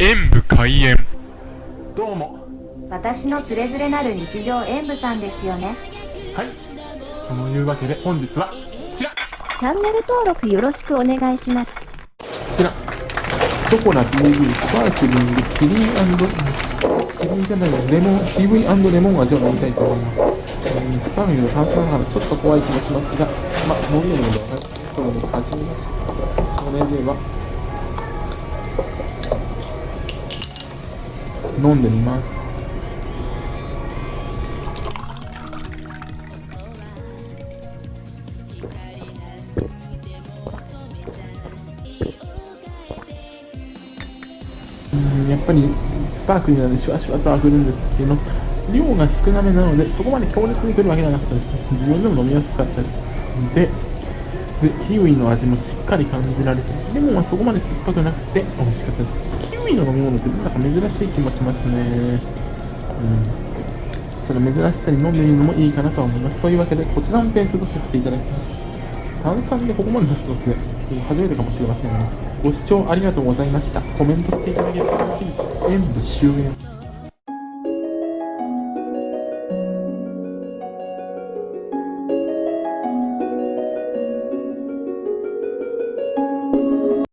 演武開演。どうも。私のつれづれなる日常演舞さんですよね。はい。そのいうわけで本日はこちら。こチャンネル登録よろしくお願いします。ちら。ショコラ TV スパークリングキリンキリンじゃないよレモン TV& レモン味を飲みたいと思います、えースパークリング炭酸ながらちょっと怖い気もしますがまあ飲みるのではない。それで始めますそれでは飲んでみます。うんやっぱりスパークリーなのでシュワシュワと溢れるんですけど量が少なめなのでそこまで強烈に来るわけじゃなかったです自分でも飲みやすかったです。ででキウイの味もしっかり感じられてレモンはそこまで酸っぱくなくて美味しかったです。キウイの飲み物ってなんか珍しい気もしますねうんその珍しさに飲んでみるのもいいかなとは思いますというわけでこちらのペースとさせていただきます炭酸でここまで出すのって初めてかもしれませんが、ご視聴ありがとうございました。コメントしていただけると嬉しいです。演武終演。